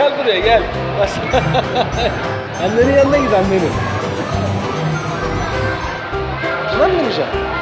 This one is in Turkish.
gel buraya gel. Annenin yanına git annenin. Şuna mı bineceksin?